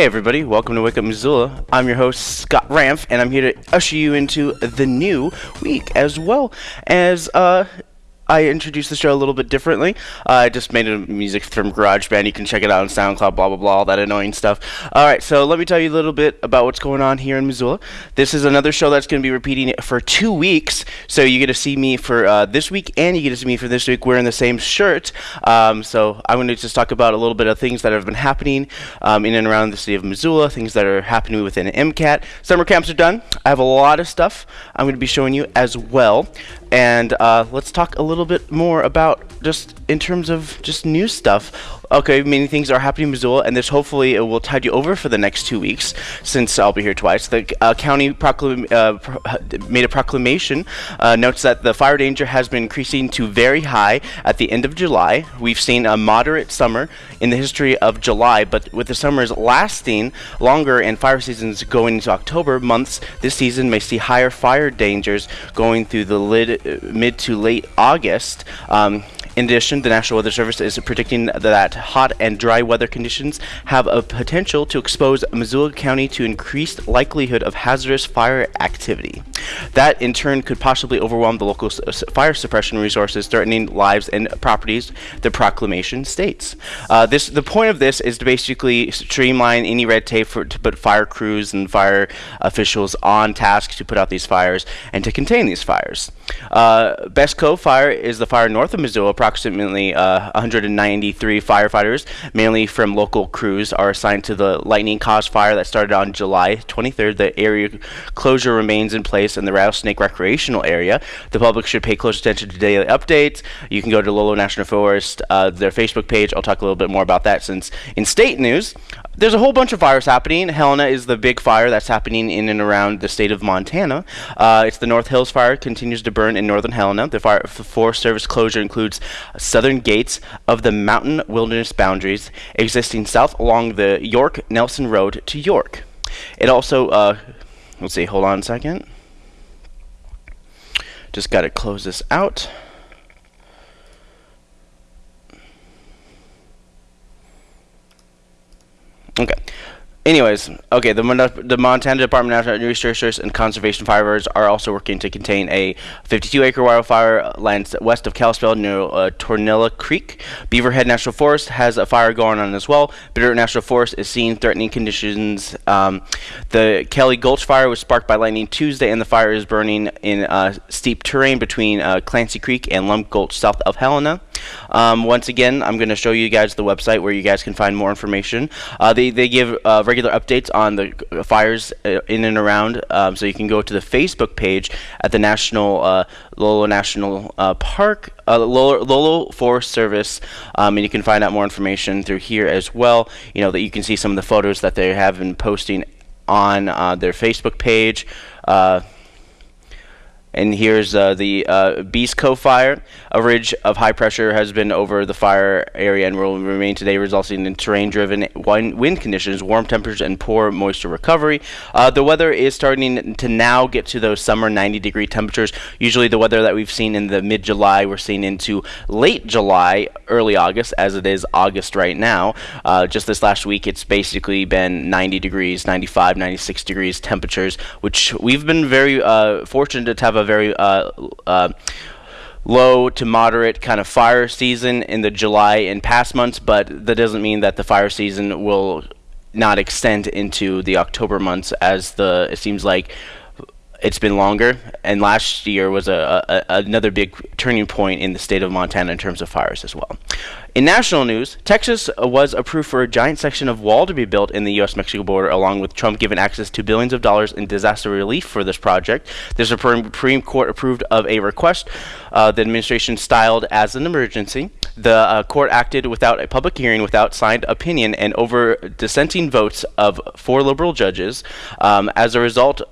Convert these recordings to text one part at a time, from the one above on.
Hey everybody, welcome to Wake Up Missoula. I'm your host Scott Ramf, and I'm here to usher you into the new week as well as uh, I introduced the show a little bit differently. Uh, I just made a music from GarageBand. You can check it out on SoundCloud, blah, blah, blah, all that annoying stuff. All right, so let me tell you a little bit about what's going on here in Missoula. This is another show that's going to be repeating for two weeks. So you get to see me for uh, this week and you get to see me for this week wearing the same shirt. Um, so I'm going to just talk about a little bit of things that have been happening um, in and around the city of Missoula, things that are happening within MCAT. Summer camps are done. I have a lot of stuff I'm going to be showing you as well and uh, let's talk a little bit more about just in terms of just new stuff. Okay, many things are happening in Missoula, and this hopefully it will tide you over for the next two weeks, since I'll be here twice. The uh, county uh, made a proclamation, uh, notes that the fire danger has been increasing to very high at the end of July. We've seen a moderate summer in the history of July, but with the summers lasting longer and fire seasons going into October months, this season may see higher fire dangers going through the lid, mid to late August. Um, in addition, the National Weather Service is predicting that hot and dry weather conditions have a potential to expose Missoula County to increased likelihood of hazardous fire activity. That in turn could possibly overwhelm the local fire suppression resources, threatening lives and properties. The proclamation states. Uh, this the point of this is to basically streamline any red tape for to put fire crews and fire officials on task to put out these fires and to contain these fires. Uh, Beeskove Fire is the fire north of Missoula approximately uh, 193 firefighters, mainly from local crews, are assigned to the lightning caused fire that started on July 23rd. The area closure remains in place in the Rattlesnake Recreational Area. The public should pay close attention to daily updates. You can go to Lolo National Forest, uh, their Facebook page. I'll talk a little bit more about that since in state news, there's a whole bunch of fires happening. Helena is the big fire that's happening in and around the state of Montana. Uh, it's the North Hills fire continues to burn in northern Helena. The fire Forest Service closure includes southern gates of the mountain wilderness boundaries existing south along the York Nelson Road to York. It also, uh, let's see, hold on a second. Just got to close this out. Okay. Anyways, okay, the, the Montana Department of Natural Resources and Conservation Firefighters are also working to contain a 52-acre wildfire lands west of Kalispell near uh, Tornilla Creek. Beaverhead National Forest has a fire going on as well. Bitter National Forest is seeing threatening conditions. Um, the Kelly Gulch fire was sparked by lightning Tuesday, and the fire is burning in uh, steep terrain between uh, Clancy Creek and Lump Gulch south of Helena. Um, once again, I'm going to show you guys the website where you guys can find more information. Uh, they, they give uh, regular updates on the fires uh, in and around, um, so you can go to the Facebook page at the National uh, Lolo National uh, Park, uh, Lolo, Lolo, Forest Service, um, and you can find out more information through here as well. You know that you can see some of the photos that they have been posting on their Facebook page. And here's uh, the uh, Beeskove fire. A ridge of high pressure has been over the fire area and will remain today, resulting in terrain driven wind conditions, warm temperatures, and poor moisture recovery. Uh, the weather is starting to now get to those summer 90 degree temperatures. Usually, the weather that we've seen in the mid July, we're seeing into late July, early August, as it is August right now. Uh, just this last week, it's basically been 90 degrees, 95, 96 degrees temperatures, which we've been very uh, fortunate to have a very uh, uh, low to moderate kind of fire season in the July and past months, but that doesn't mean that the fire season will not extend into the October months as the it seems like it's been longer, and last year was a, a, another big turning point in the state of Montana in terms of fires as well. In national news, Texas was approved for a giant section of wall to be built in the U.S.-Mexico border, along with Trump giving access to billions of dollars in disaster relief for this project. The Supreme Court approved of a request uh, the administration styled as an emergency. The uh, court acted without a public hearing, without signed opinion, and over dissenting votes of four liberal judges. Um, as a result,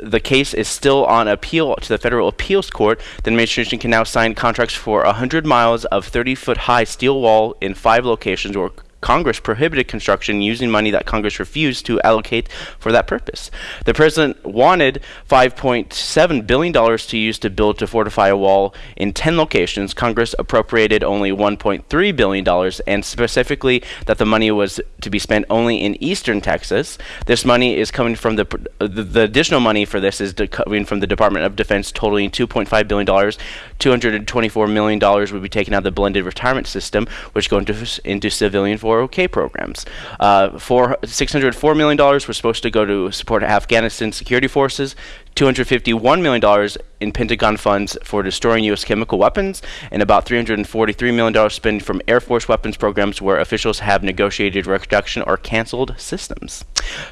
the case is still on appeal to the federal appeals court. The administration can now sign contracts for 100 miles of 30 foot high steel wall in five locations where Congress prohibited construction using money that Congress refused to allocate for that purpose. The president wanted $5.7 billion to use to build to fortify a wall in 10 locations. Congress appropriated only $1.3 billion and specifically that the money was to be spent only in eastern Texas. This money is coming from the, the, the additional money for this is coming from the Department of Defense totaling $2.5 billion. $224 million would be taken out of the blended retirement system, which go into, into civilian 401k programs. Uh, for $604 million were supposed to go to support Afghanistan security forces. $251 million in Pentagon funds for destroying U.S. chemical weapons, and about $343 million spent from Air Force weapons programs where officials have negotiated reduction or canceled systems.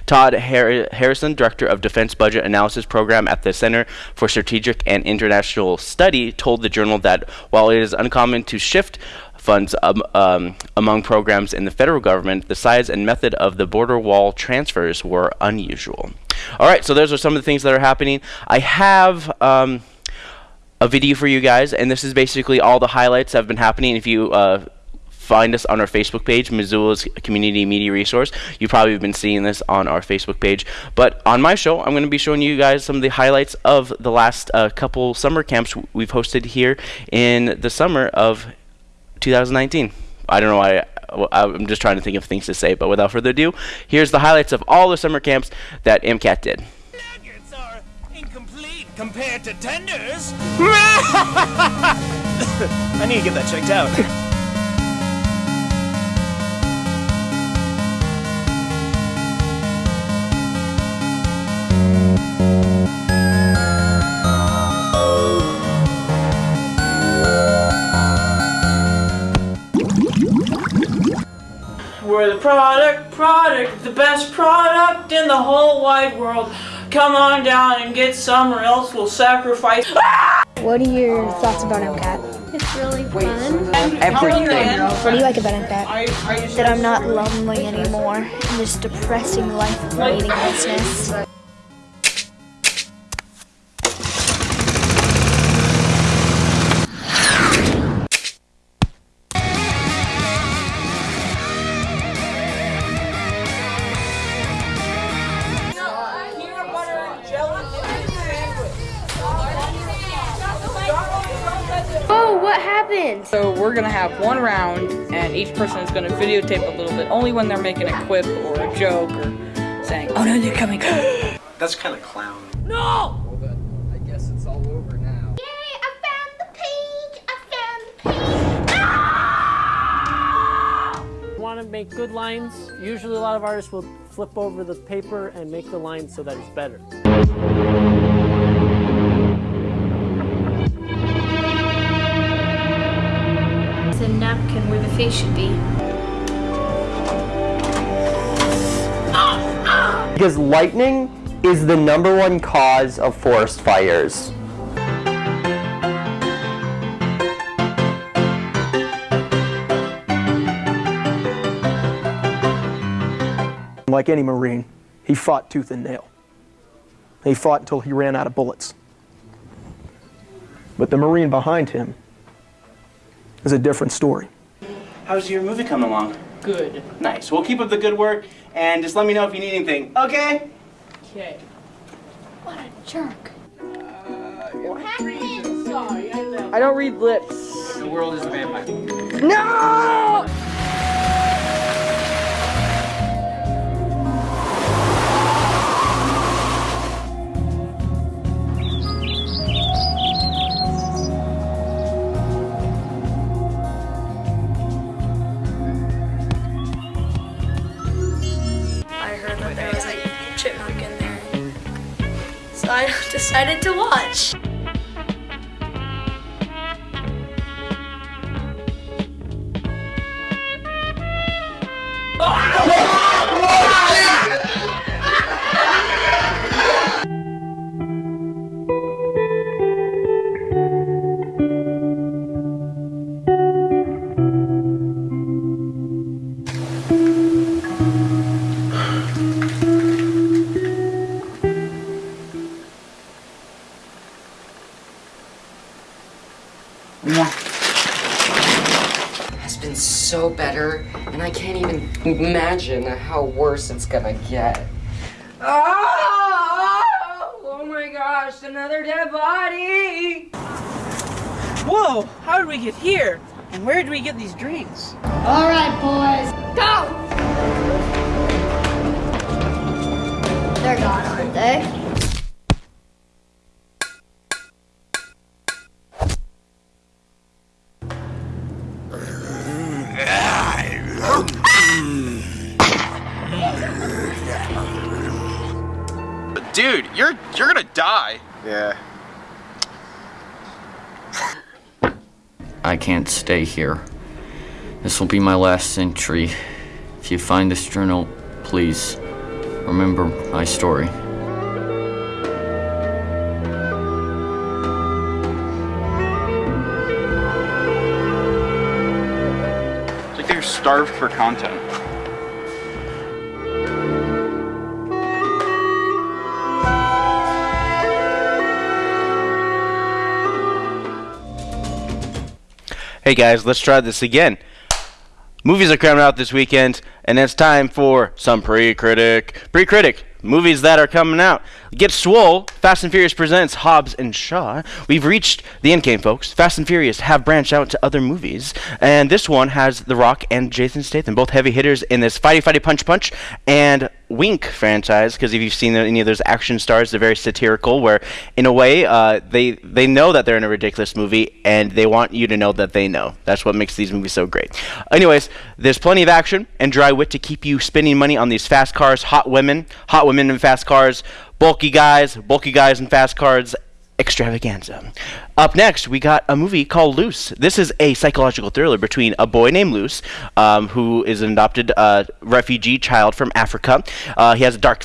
Todd Har Harrison, Director of Defense Budget Analysis Program at the Center for Strategic and International Study, told the journal that while it is uncommon to shift funds um, um, among programs in the federal government, the size and method of the border wall transfers were unusual. All right, so those are some of the things that are happening. I have um, a video for you guys, and this is basically all the highlights that have been happening. If you uh, find us on our Facebook page, Missoula's Community Media Resource. You probably have been seeing this on our Facebook page. But on my show, I'm going to be showing you guys some of the highlights of the last uh, couple summer camps we've hosted here in the summer of 2019. I don't know why. I'm just trying to think of things to say, but without further ado, here's the highlights of all the summer camps that MCAT did. Nuggets are incomplete compared to tenders. I need to get that checked out. We're the product, product, the best product in the whole wide world. Come on down and get some or else we'll sacrifice. Ah! What are your thoughts about MCAT? It's really fun. Everything. What do you like about MCAT? That I'm not lonely anymore in this depressing life of meaninglessness. Oh, we're gonna have one round, and each person is gonna videotape a little bit, only when they're making a quip or a joke or saying, "Oh no, they're coming!" That's kind of clown. No! I guess it's all over now. Yay, I found the page! I found the page! Ah! want to make good lines, usually a lot of artists will flip over the paper and make the line so that it's better. Face should be. Because lightning is the number one cause of forest fires. Like any Marine, he fought tooth and nail. He fought until he ran out of bullets. But the Marine behind him is a different story. How's your movie coming along? Good. Nice. Well, keep up the good work, and just let me know if you need anything. Okay? Okay. What a jerk. I don't read lips. The world is a vampire. No! I decided to watch. So better, and I can't even imagine how worse it's gonna get. Oh, oh my gosh, another dead body! Whoa, how did we get here? And where did we get these drinks? All right, boys, go! They're gone, aren't they? Dude, you're you're gonna die. Yeah. I can't stay here. This will be my last century. If you find this journal, please remember my story. It's like they're starved for content. Hey guys, let's try this again. Movies are coming out this weekend, and it's time for some pre-critic. Pre-critic, movies that are coming out. Get swole. Fast and Furious presents Hobbs and Shaw. We've reached the end game, folks. Fast and Furious have branched out to other movies, and this one has The Rock and Jason Statham, both heavy hitters in this fighty fighty punch punch and Wink franchise. Because if you've seen any of those action stars, they're very satirical. Where, in a way, uh, they they know that they're in a ridiculous movie, and they want you to know that they know. That's what makes these movies so great. Anyways, there's plenty of action and dry wit to keep you spending money on these fast cars, hot women, hot women in fast cars, bulky guys, bulky guys in fast cars, extravaganza. Up next, we got a movie called Luce. This is a psychological thriller between a boy named Luce, um, who is an adopted uh, refugee child from Africa. Uh, he has a dark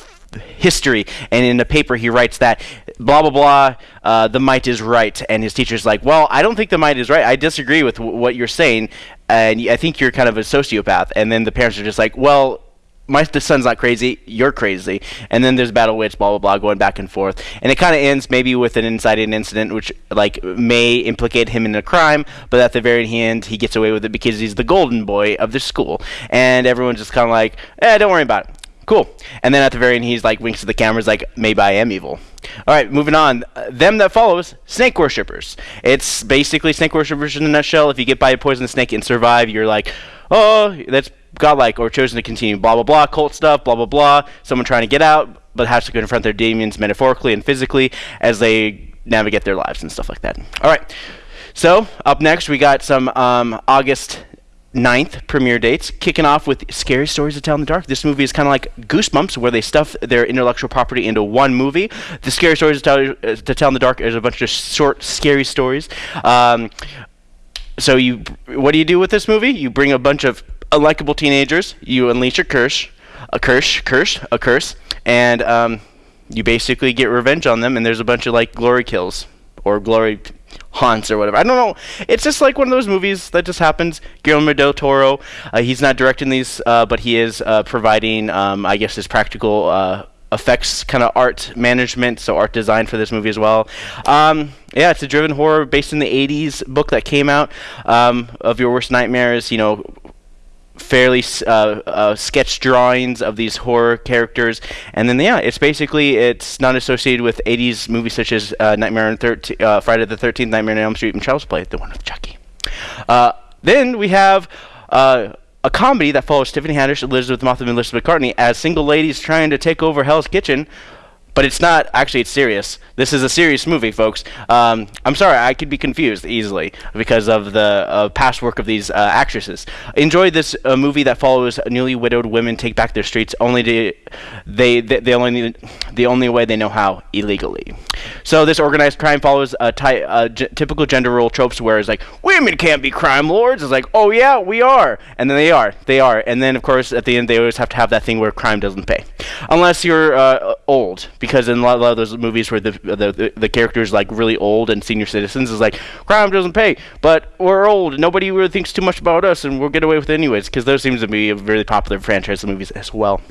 history and in the paper he writes that blah blah blah uh, the might is right and his teacher's like well i don't think the might is right i disagree with what you're saying and i think you're kind of a sociopath and then the parents are just like well my the son's not crazy, you're crazy. And then there's battle witch, blah blah blah, going back and forth. And it kind of ends maybe with an inside inciting incident, which like may implicate him in a crime, but at the very end he gets away with it because he's the golden boy of the school, and everyone's just kind of like, eh, don't worry about it. Cool. And then at the very end, he's like winks to the cameras, like maybe I am evil. All right, moving on. Them that follows snake worshippers. It's basically snake worshippers in a nutshell. If you get by a poisonous snake and survive, you're like, oh, that's godlike or chosen to continue. Blah blah blah. Cult stuff. Blah blah blah. Someone trying to get out, but has to confront their demons metaphorically and physically as they navigate their lives and stuff like that. All right. So up next, we got some um, August 9th premiere dates, kicking off with Scary Stories to Tell in the Dark. This movie is kind of like Goosebumps, where they stuff their intellectual property into one movie. The Scary Stories to Tell, uh, to tell in the Dark is a bunch of short, scary stories. Um, so you, what do you do with this movie? You bring a bunch of unlikable teenagers, you unleash a curse, a curse, curse, a curse, and um, you basically get revenge on them. And there's a bunch of like glory kills or glory haunts or whatever. I don't know. It's just like one of those movies that just happens. Guillermo del Toro, uh, he's not directing these, uh, but he is uh, providing, um, I guess, his practical uh, effects kind of art management, so art design for this movie as well. Um, yeah, it's a driven horror based in the 80s book that came out um, of Your Worst Nightmares. You know, fairly uh, uh, sketch drawings of these horror characters, and then yeah, it's basically it's not associated with 80s movies such as uh, Nightmare on 13, uh, Friday the 13th, Nightmare on Elm Street, and Child's Play, the one with Chucky. Uh, then we have uh, a comedy that follows Tiffany Haddish, Elisabeth Moss, and Elizabeth McCartney as single ladies trying to take over Hell's Kitchen. But it's not actually. It's serious. This is a serious movie, folks. Um, I'm sorry, I could be confused easily because of the uh, past work of these uh, actresses. Enjoy this uh, movie that follows newly widowed women take back their streets only to they they, they only need, the only way they know how illegally. So this organized crime follows a typical gender role tropes where it's like women can't be crime lords. It's like oh yeah we are, and then they are they are, and then of course at the end they always have to have that thing where crime doesn't pay, unless you're uh, old because in a lot, a lot of those movies where the, the the the characters like really old and senior citizens is like crime doesn't pay, but we're old. Nobody really thinks too much about us, and we'll get away with it anyways because those seems to be a really popular franchise of movies as well.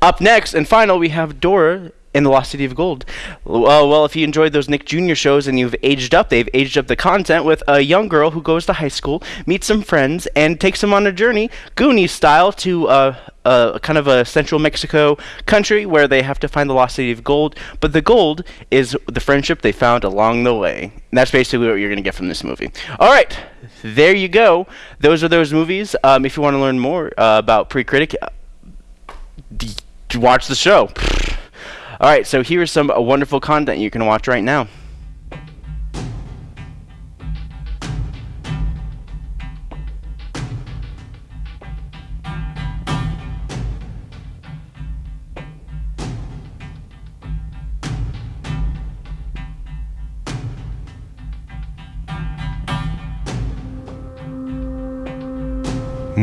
Up next and final, we have Dora in the Lost City of Gold. Well, well, if you enjoyed those Nick Jr. shows and you've aged up, they've aged up the content with a young girl who goes to high school, meets some friends, and takes them on a journey, Goonies style, to uh, uh, kind of a central Mexico country where they have to find the Lost City of Gold. But the gold is the friendship they found along the way. And that's basically what you're going to get from this movie. All right, there you go. Those are those movies. Um, if you want to learn more uh, about Pre-Critic, uh, watch the show. All right, so here's some uh, wonderful content you can watch right now.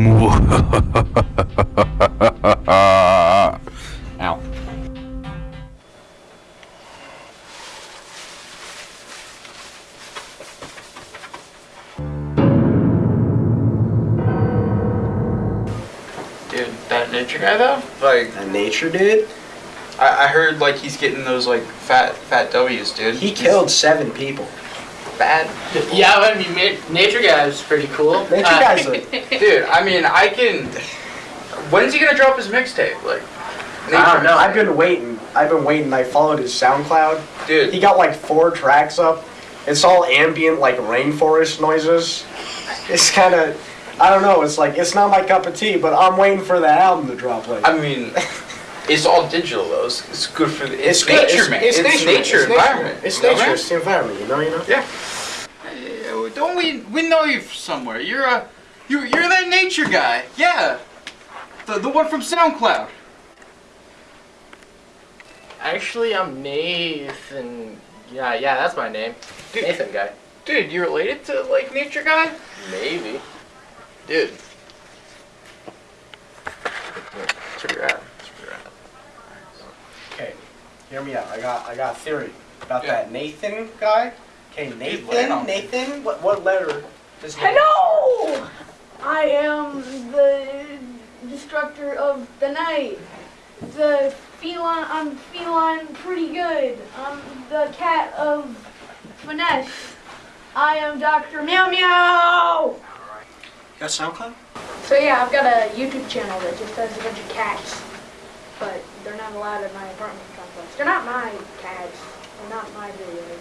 Ow. Dude, that nature guy though? Like a nature dude? I, I heard like he's getting those like fat fat W's, dude. He killed seven people. Bad. Yeah, I mean, Nature Guy is pretty cool. Nature Uh, Guy's Dude, I mean, I can. When's he gonna drop his mixtape? Like, I don't know. I've been waiting. I've been waiting. I followed his SoundCloud. Dude. He got like four tracks up. It's all ambient, like rainforest noises. It's kind of. I don't know. It's like it's not my cup of tea, but I'm waiting for the album to drop. Like. I mean, it's all digital though. It's, it's good for the. It's, good. nature, it's, man. It's, It's, nature. nature, It's environment. It's you know, nature. It's the environment. You know. You know. Yeah. Uh, Don't we? We know you from somewhere. You're a. You you're that nature guy. Yeah. The the one from SoundCloud. Actually, I'm Nathan. Yeah, yeah, that's my name. Dude, Nathan guy. Dude, you related to like nature guy? Maybe. Dude. That's where you're at. That's where you're at. Okay. Hear me out. I got. I got a theory about Yeah. that Nathan guy. Okay, Nathan. Nathan. What what letter? Does Hello! I am the destructor of the night. The feline, I'm feline pretty good. I'm the cat of finesse. I am Dr. Meow Meow! You got SoundCloud? So yeah, I've got a YouTube channel that just has a bunch of cats. But they're not allowed in my apartment complex. They're not my cats. They're not my videos.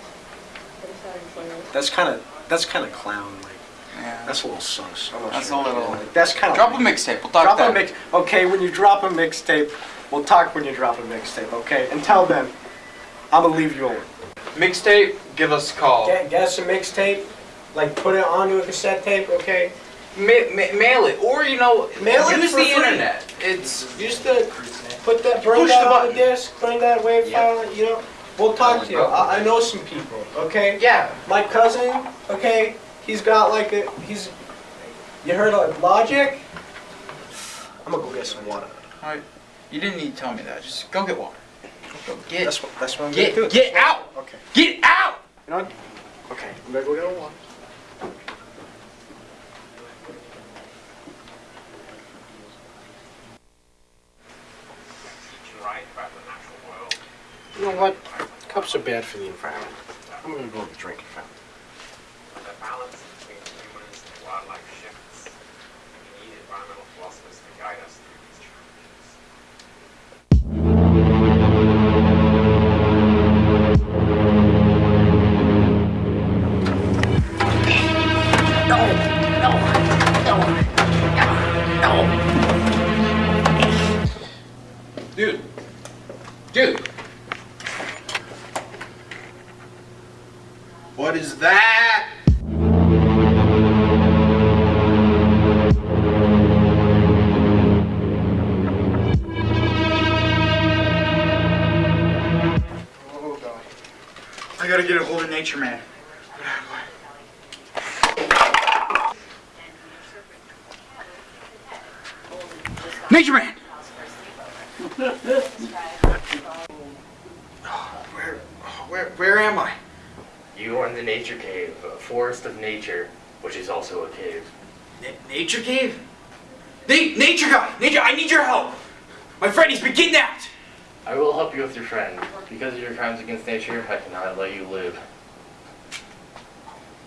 They're starting players. That's kind of. That's kind of clown. Like. Yeah. That's a little sus. That's sure. a little- Like, that's kind of. Drop a mixtape. We'll talk drop then. a mix. Okay, when you drop a mixtape, we'll talk when you drop a mixtape. Okay, until then, I'm gonna leave you alone. Mixtape. Give us a call. Get, get us a mixtape, like put it onto a cassette tape. Okay. Ma- ma- mail it, or you know, Mail it use for the free. internet. It's Use the put that bring Push that the on the disc, bring that wave file. You know, we'll talk to you. I, I know some people. Okay. yeah. My cousin. Okay. He's got like a he's. You heard of Logic? I'm gonna go get some water. Alright. You didn't need to tell me that. Just go get water. Go get. That's what that's what I'm Get gonna do. get out. Okay. Get out. You know. what? Okay. I'm gonna go get a water. You know what? Cups are bad for the environment. I'm gonna go with the drinking fountain. The balance between humans and wildlife shifts. We need environmental philosophers to guide us through nature, I cannot let you live.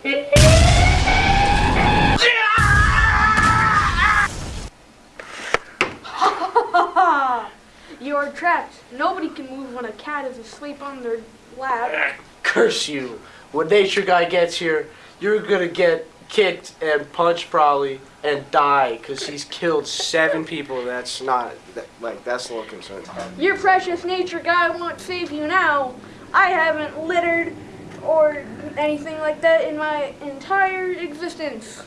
you are trapped. Nobody can move when a cat is asleep on their lap. Curse you. When Nature Guy gets here, you're gonna get kicked and punched probably and die because he's killed seven people. That's not, that, like, that's a little concerning. Your precious nature guy won't save you now. I haven't littered or anything like that in my entire existence.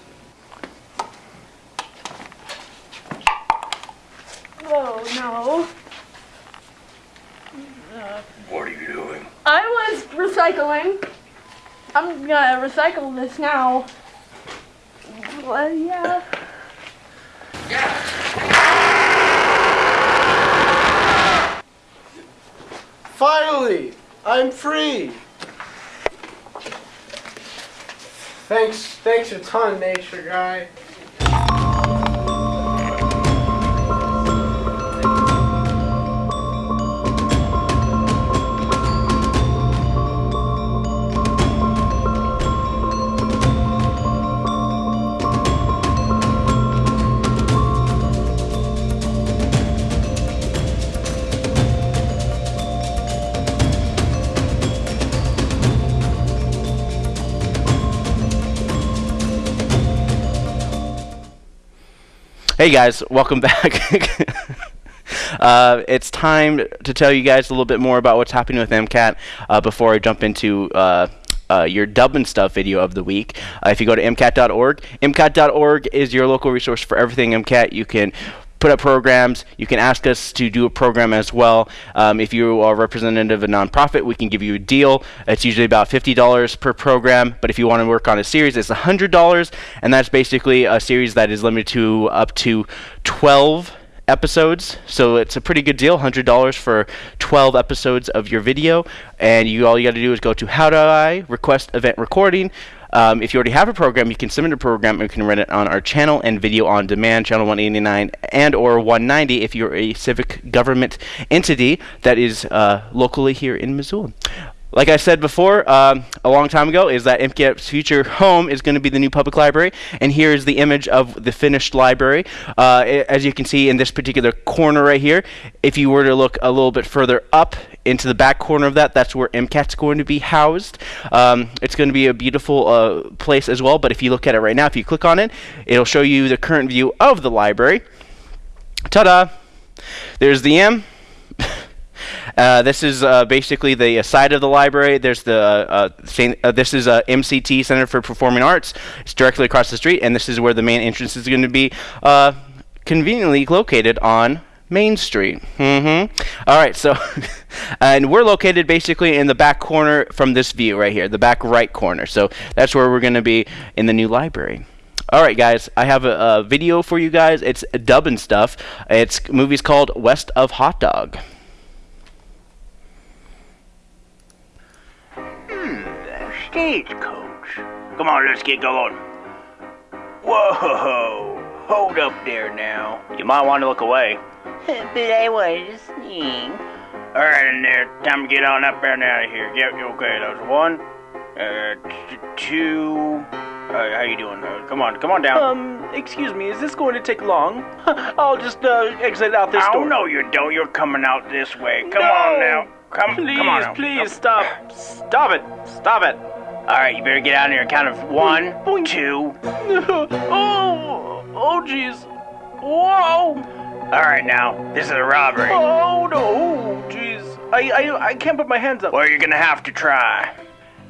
Oh no. What are you doing? I was recycling. I'm gonna recycle this now. Well, yeah. Finally, I'm free. Thanks, thanks a ton, Nature Guy. Hey guys, welcome back. uh, it's time to tell you guys a little bit more about what's happening with MCAT uh, before I jump into uh, uh, your dub and stuff video of the week. Uh, if you go to MCAT.org, MCAT.org is your local resource for everything MCAT. You can put up programs. You can ask us to do a program as well. Um, if you are representative of a nonprofit, we can give you a deal. It's usually about $50 per program, but if you want to work on a series, it's $100, and that's basically a series that is limited to up to 12 episodes. So it's a pretty good deal, $100 for 12 episodes of your video. And you all you got to do is go to how do I request event recording. Um, if you already have a program, you can submit a program and we can run it on our channel and video on demand, channel 189 and or 190 if you're a civic government entity that is uh, locally here in Missoula. Like I said before, um, a long time ago, is that MCAT's future home is going to be the new public library. And here is the image of the finished library. Uh, as you can see in this particular corner right here, if you were to look a little bit further up into the back corner of that, that's where MCAT's going to be housed. Um, it's going to be a beautiful uh, place as well. But if you look at it right now, if you click on it, it'll show you the current view of the library. Ta-da! There's the M. Uh, this is uh, basically the uh, side of the library. There's the uh, Saint, this is MCT Center for Performing Arts. It's directly across the street, and this is where the main entrance is going to be conveniently located on Main Street. Mm-hmm. All right, so and we're located basically in the back corner from this view right here, the back right corner. So that's where we're going to be in the new library. All right, guys, I have a, a video for you guys. It's dub and stuff. It's movie's called West of Hot Dog. Stagecoach. Come on, let's get going. Whoa! Hold up there now. You might want to look away. but I wanted to sing. All right, in there. Time to get on up there and out of here. Yep, okay. That was one. Uh, two. Uh, how you doing? Uh, come on, come on down. Um, excuse me, is this going to take long? I'll just uh, exit out this oh, door. no, you don't. You're coming out this way. Come No! on now. Come, Please, come on now. please, stop. Stop it. Stop it. All right, you better get out of here. Count of one, two. oh, oh, jeez. Whoa. All right, now this is a robbery. Oh, no. Jeez. I, I, I can't put my hands up. Well, you're gonna have to try.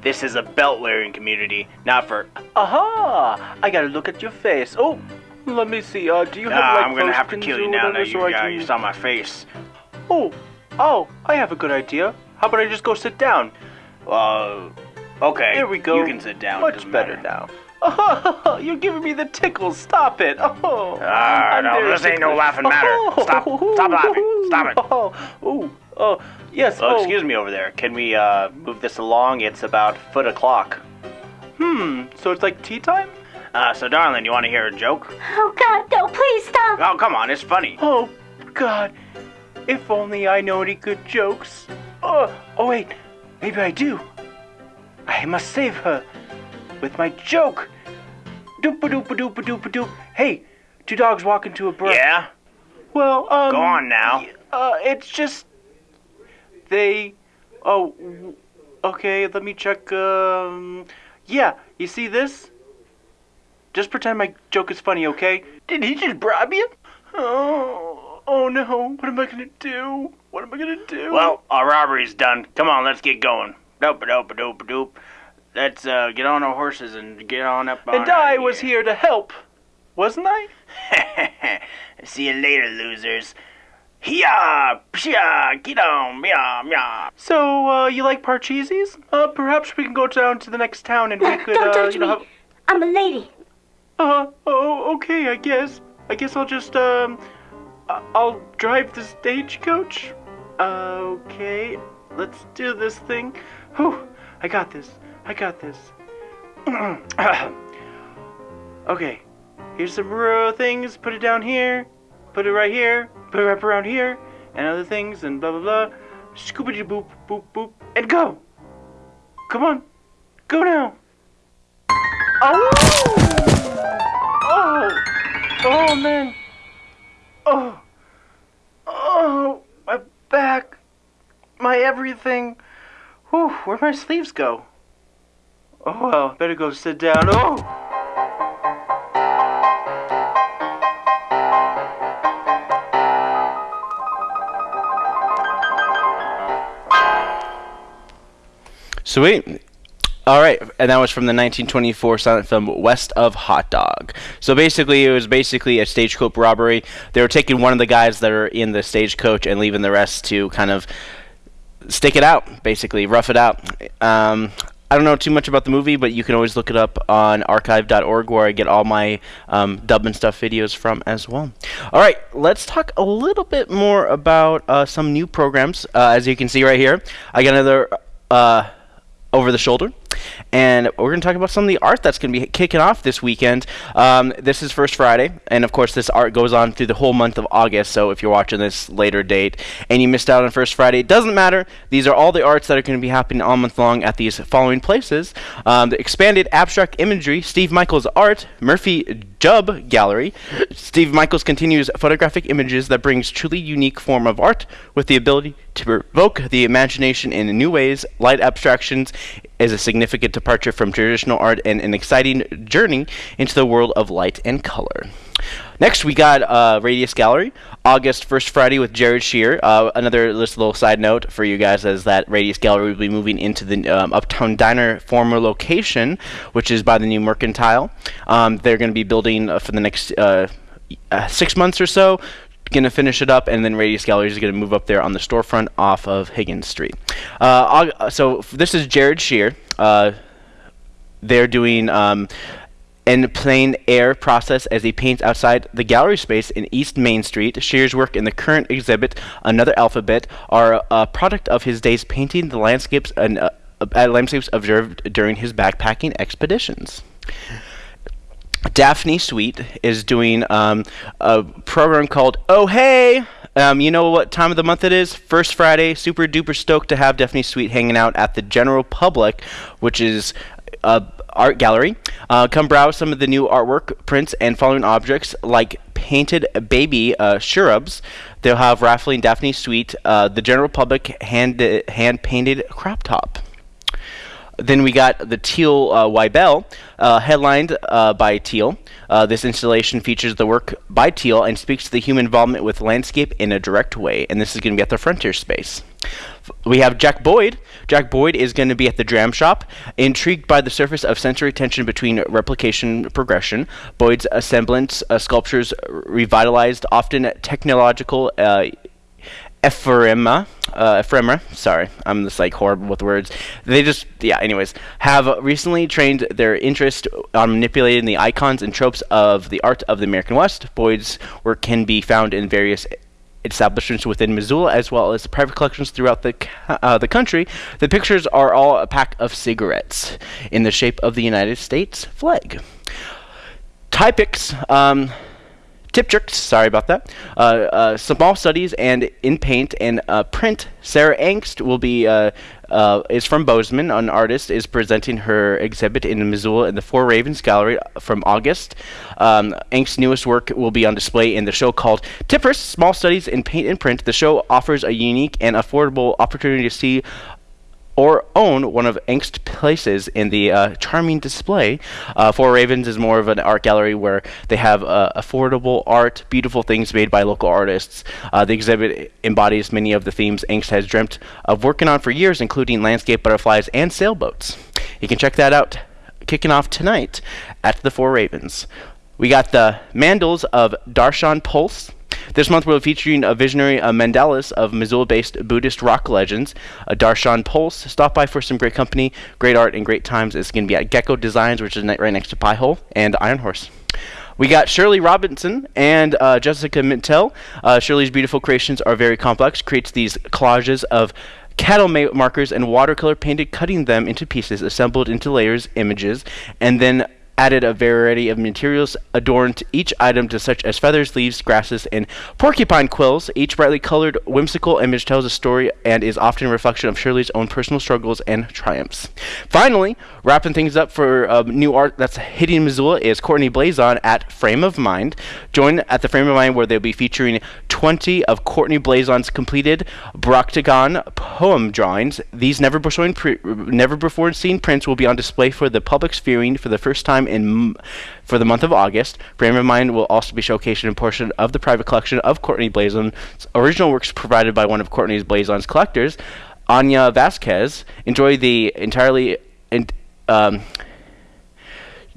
This is a belt wearing community, not for. Aha! I gotta look at your face. Oh, let me see. Uh, do you Nah, have like I'm gonna have to kill you now. so you, I yeah, can- you saw my face. Oh, oh, I have a good idea. How about I just go sit down? Uh, okay. Here we go. You can sit down. Much better matter. now. You're giving me the tickles. Stop it. Oh, Ah, I'm no, very this ain't no laughing matter. Stop. Stop laughing. Stop it. Oh, oh, oh, yes. Oh, oh. excuse me over there. Can we uh, move this along? It's about foot o'clock. Hmm. So it's like tea time? Uh, so, darling, you want to hear a joke? Oh God, no! Please stop. Oh, come on, it's funny. Oh, God. If only I know any good jokes. Oh, oh wait, maybe I do. I must save her with my joke. Doop a doop a doop a doop a doop. Hey, two dogs walk into a brook. Yeah? Well, um. Go on now. Uh, it's just they. Oh, okay. Let me check. Um, yeah. You see this? Just pretend my joke is funny, okay? Did he just bribe you? Oh, oh no. What am I gonna do? What am I gonna do? Well, our robbery's done. Come on, let's get going. Dope a dope a dope a doop. Let's uh, get on our horses and get on up on and I was here to help, wasn't I? See you later, losers. Hiya! Psha! Get on! Meow! Meow! So, uh, you like Parcheesi's? Uh, perhaps we can go down to the next town and we could, Don't uh, touch you know, me. have... I'm a lady. Uh, oh, okay, I guess. I guess I'll just, um, I- I'll drive the stagecoach. Okay, let's do this thing. Whew, I got this. I got this. okay, here's some rural things. Put it down here. Put it right here. Put it right around here. And other things and blah blah blah. Scoopity boop boop boop and go. Come on, go now. Oh! Oh! Oh man! Oh! Oh! My back! My everything! Whew, where'd my sleeves go? Oh well, better go sit down. Oh! Sweet. All right, and that was from the 1924 silent film West of Hot Dog. So basically, it was basically a stagecoach robbery. They were taking one of the guys that are in the stagecoach and leaving the rest to kind of stick it out, basically rough it out. Um, I don't know too much about the movie, but you can always look it up on archive.org where I get all my um, dub and stuff videos from as well. All right, let's talk a little bit more about uh, some new programs. Uh, as you can see right here, I got another uh, over the shoulder. And we're going to talk about some of the art that's going to be kicking off this weekend. Um, this is First Friday, and of course, this art goes on through the whole month of August. So if you're watching this later date and you missed out on First Friday, it doesn't matter. These are all the arts that are going to be happening all month long at these following places um, the Expanded Abstract Imagery, Steve Michaels Art, Murphy Jubb Gallery. Steve Michaels continues photographic images that brings truly unique form of art with the ability to provoke the imagination in new ways. Light abstractions is a significant departure from traditional art and an exciting journey into the world of light and color. Next, we got uh, Radius Gallery, August first Friday with Jared Shear. Uh, another little side note for you guys is that Radius Gallery will be moving into the um, Uptown Diner former location, which is by the new Mercantile. Um, they're going to be building uh, for the next uh, uh, six months or so. Going to finish it up, and then Radius Gallery is going to move up there on the storefront off of Higgins Street. Uh, so this is Jared Shear. Uh, they're doing um, plein air process as he paints outside the gallery space in East Main Street. Shear's work in the current exhibit, Another Alphabet, are a product of his days painting the landscapes and uh, uh, landscapes observed during his backpacking expeditions. Daphne Sweet is doing um, a program called Oh Hey. Um, you know what time of the month it is? First Friday. Super duper stoked to have Daphne Sweet hanging out at the general public, which is a art gallery. Uh, come browse some of the new artwork, prints, and following objects like painted baby uh, shrubs. They'll have Raffling Daphne Sweet, uh, the general public hand hand painted crop top. Then we got the Teal uh, uh, headlined uh, by Teal. Uh, this installation features the work by Teal and speaks to the human involvement with landscape in a direct way. And this is going to be at the Frontier Space. We have Jack Boyd. Jack Boyd is going to be at the Dram Shop. Intrigued by the surface of sensory tension between replication progression, Boyd's semblance uh, sculptures revitalized, often technological ephemera, uh. Sorry, I'm just like horrible with words. They just, yeah. Anyways, have recently trained their interest on manipulating the icons and tropes of the art of the American West. Boyd's work can be found in various establishments within Missoula as well as private collections throughout the uh, the country. The pictures are all a pack of cigarettes in the shape of the United States flag. Typix. Um, Tip tricks, sorry about that. Uh, uh, small studies and in paint and uh, print. Sarah Angst will be uh, uh, is from Bozeman. An artist is presenting her exhibit in Missoula in the Four Ravens Gallery from August. Um, Angst's newest work will be on display in the show called Tippers: Small Studies in Paint and Print. The show offers a unique and affordable opportunity to see or own one of Angst's places in the uh, charming display. Uh, Four Ravens is more of an art gallery where they have uh, affordable art, beautiful things made by local artists. Uh, the exhibit embodies many of the themes Angst has dreamt of working on for years, including landscape butterflies and sailboats. You can check that out kicking off tonight at the Four Ravens. We got the Mandals of Darshan Pulse. This month we'll be featuring a visionary uh, Mandalas of Missoula-based Buddhist rock legends, uh, Darshan Pulse. Stop by for some great company, great art, and great times. It's going to be at Gecko Designs, which is right next to Pie Hole, and Iron Horse. We got Shirley Robinson and uh, Jessica Mintel. Uh, Shirley's beautiful creations are very complex, creates these collages of cattle ma- markers and watercolor painted, cutting them into pieces, assembled into layers, images, and then added a variety of materials adorned each item to such as feathers, leaves, grasses, and porcupine quills. Each brightly colored, whimsical image tells a story and is often a reflection of Shirley's own personal struggles and triumphs. Finally, wrapping things up for uh, new art that's hitting Missoula is Courtney Blazon at Frame of Mind. Join at the Frame of Mind where they'll be featuring 20 of Courtney Blazon's completed Brautigan poem drawings. These never before, never before seen prints will be on display for the public's viewing for the first time in for the month of August. Frame of Mind will also be showcasing a portion of the private collection of Courtney Blazon's original works provided by one of Courtney's Blazon's collectors, Anya Vasquez. Enjoy the entirely. In, um,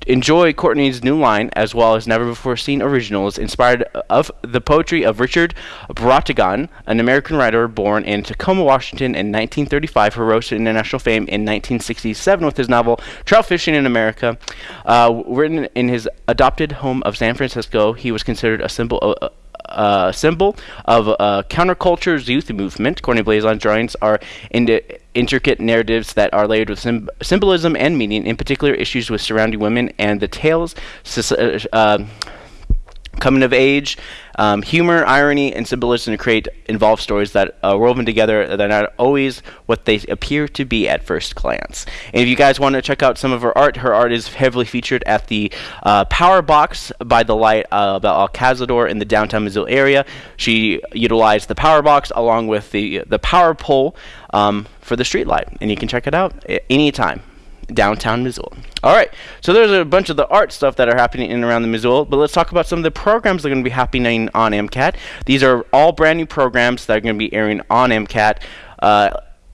Enjoy Courtney's new line as well as never before seen originals inspired of the poetry of Richard Brautigan, an American writer born in Tacoma, Washington in 1935 who rose to international fame in 1967 with his novel Trout Fishing in America. Uh, written in his adopted home of San Francisco, he was considered a symbol of, uh, symbol of uh, counterculture's youth movement. Courtney Blazon's drawings are in intricate narratives that are layered with sym- symbolism and meaning, in particular issues with surrounding women and the tales. uh, coming of age, um, humor, irony, and symbolism to create involved stories that are woven together that are not always what they appear to be at first glance. And if you guys want to check out some of her art, her art is heavily featured at the uh, Power Box by the Light uh, by El Cazador in the downtown Missoula area. She utilized the Power Box along with the the Power Pole um, for the street light, and you can check it out anytime downtown Missoula. All right, so there's a bunch of the art stuff that are happening in and around the Missoula, but let's talk about some of the programs that are going to be happening on MCAT. These are all brand new programs that are going to be airing on MCAT. Uh,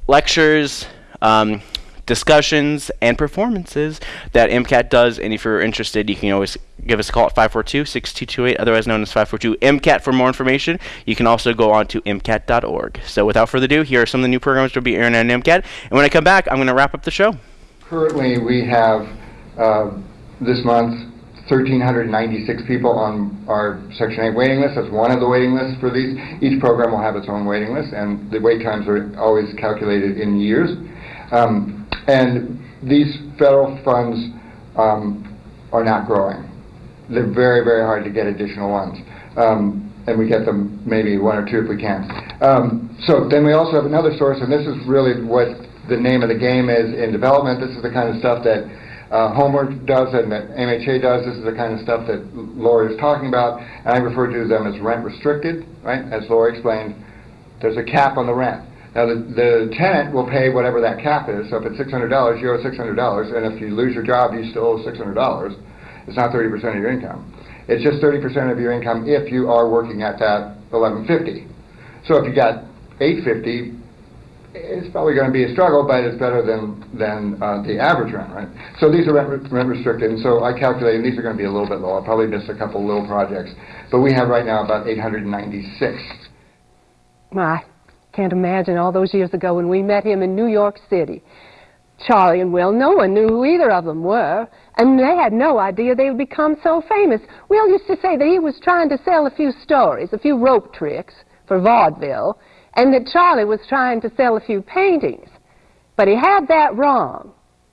lectures, um, discussions, and performances that MCAT does. And if you're interested, you can always give us a call at 542-6228, otherwise known as 542-MCAT for more information. You can also go on to MCAT.org. So without further ado, here are some of the new programs that will be airing on MCAT. And when I come back, I'm going to wrap up the show. Currently, we have uh, this month 1,396 people on our Section 8 waiting list. That's one of the waiting lists for these. Each program will have its own waiting list, and the wait times are always calculated in years. Um, and these federal funds um, are not growing. They're very, very hard to get additional ones. Um, and we get them maybe one or two if we can. Um, so then we also have another source, and this is really what the name of the game is in development. This is the kind of stuff that uh, Homeword does and that MHA does. This is the kind of stuff that Lori is talking about, and I refer to them as rent restricted, right? As Lori explained, there's a cap on the rent. Now, the, the tenant will pay whatever that cap is. So if it's $600, you owe $600, and if you lose your job, you still owe $600. It's not 30% of your income. It's just 30% of your income if you are working at that 1150. So if you got 850, it's probably going to be a struggle, but it's better than than uh, the average rent, right? So these are rent, rent restricted, and so I calculated these are going to be a little bit low. I'll probably miss a couple little projects, but we have right now about 896. I can't imagine all those years ago when we met him in New York City. Charlie and Will, no one knew who either of them were, and they had no idea they would become so famous. Will used to say that he was trying to sell a few stories, a few rope tricks for vaudeville, and that Charlie was trying to sell a few paintings. But he had that wrong.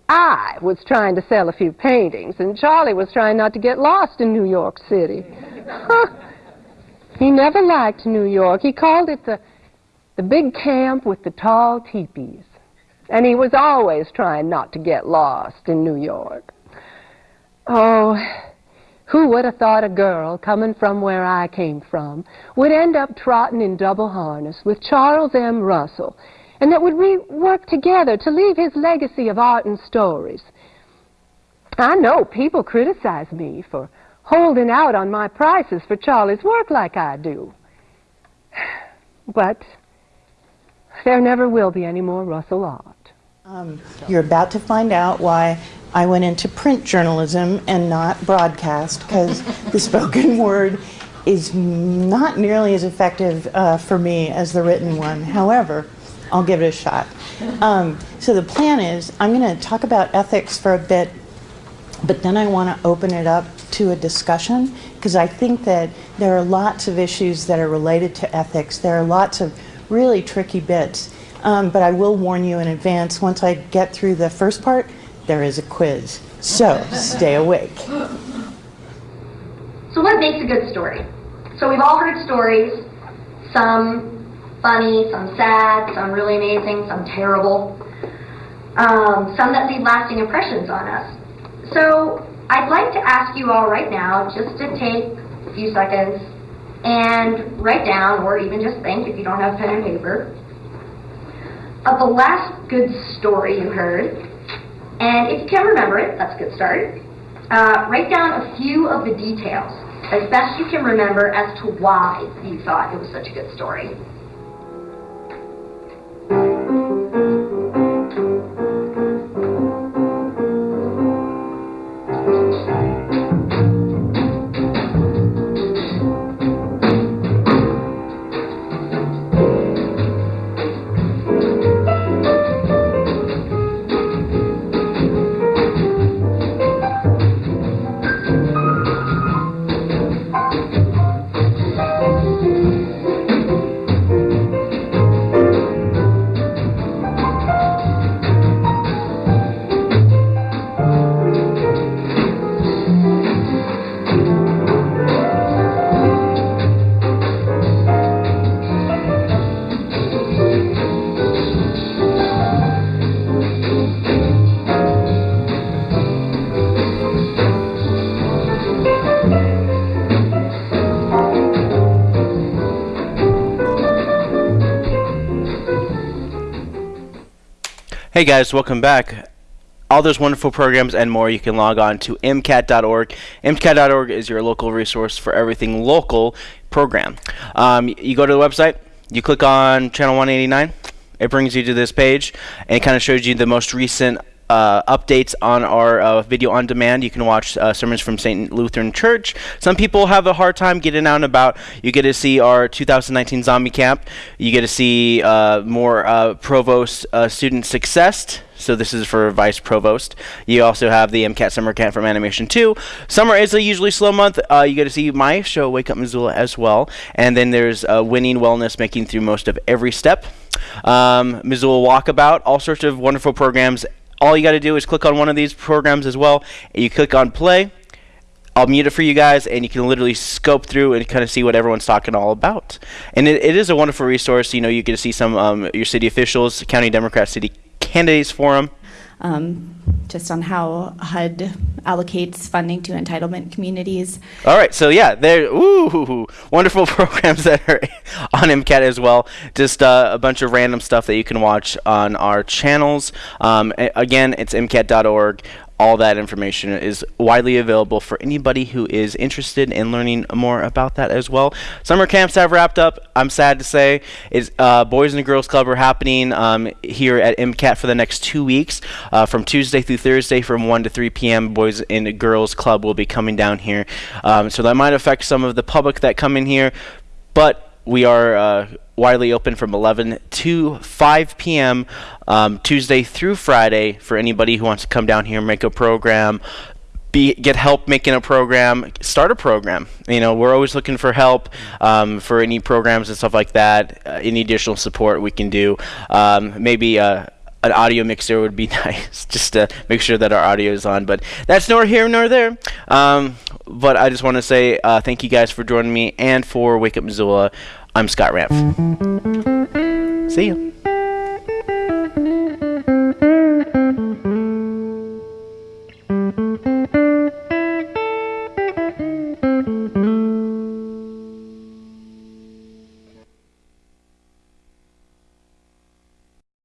I was trying to sell a few paintings, and Charlie was trying not to get lost in New York City. He never liked New York. He called it the, the big camp with the tall teepees. And he was always trying not to get lost in New York. Oh, who would have thought a girl coming from where I came from would end up trotting in double harness with Charles M. Russell, and that would we work together to leave his legacy of art and stories. I know people criticize me for holding out on my prices for Charlie's work like I do. But there never will be any more Russell art. Um, you're about to find out why I went into print journalism and not broadcast because the spoken word is not nearly as effective uh, for me as the written one. However, I'll give it a shot. Um, so the plan is I'm going to talk about ethics for a bit, but then I want to open it up to a discussion because I think that there are lots of issues that are related to ethics. There are lots of really tricky bits. Um, but I will warn you in advance, once I get through the first part, there is a quiz. So stay awake. So what makes a good story? So we've all heard stories, some funny, some sad, some really amazing, some terrible, um, some that leave lasting impressions on us. So I'd like to ask you all right now just to take a few seconds and write down, or even just think if you don't have pen and paper, of the last good story you heard. And if you can remember it, that's a good start. Uh, write down a few of the details, as best you can remember, as to why you thought it was such a good story. Hey guys, welcome back. All those wonderful programs and more, you can log on to MCAT.org. MCAT.org is your local resource for everything local program. Um, you go to the website, you click on channel 189, it brings you to this page, and it kind of shows you the most recent uh, updates on our uh, video on demand. You can watch uh, sermons from St. Lutheran Church. Some people have a hard time getting out and about. You get to see our 2019 zombie camp. You get to see uh, more uh, provost uh, student success. So this is for vice provost. You also have the MCAT summer camp from Animation 2. Summer is a usually slow month. you get to see my show, Wake Up Missoula, as well. And then there's Winning Wellness, making through most of every step. Um, Missoula Walkabout, all sorts of wonderful programs all you got to do is click on one of these programs as well. And you click on play. I'll mute it for you guys, and you can literally scope through and kind of see what everyone's talking all about. And it, it is a wonderful resource. You know, you get to see some um, your city officials, county Democrat city candidates forum. Um, just on how HUD allocates funding to entitlement communities. All right, so yeah, there, ooh, wonderful programs that are on MCAT as well. Just uh, a bunch of random stuff that you can watch on our channels. Um, again, it's MCAT.org all that information is widely available for anybody who is interested in learning more about that as well. Summer camps have wrapped up. I'm sad to say, is uh, Boys and Girls Club are happening um, here at MCAT for the next two weeks, uh, from Tuesday through Thursday, from 1 to 3 p.m. Boys and Girls Club will be coming down here, um, so that might affect some of the public that come in here, but we are uh, widely open from 11 to 5 p.m. Um, Tuesday through Friday for anybody who wants to come down here and make a program. Be, get help making a program, start a program. You know, we're always looking for help um, for any programs and stuff like that. Uh, any additional support we can do. Um, maybe uh, an audio mixer would be nice, just to make sure that our audio is on. But that's nor here nor there. Um, but I just want to say uh, thank you guys for joining me and for Wake Up Missoula. I'm Scott Ramp. See you.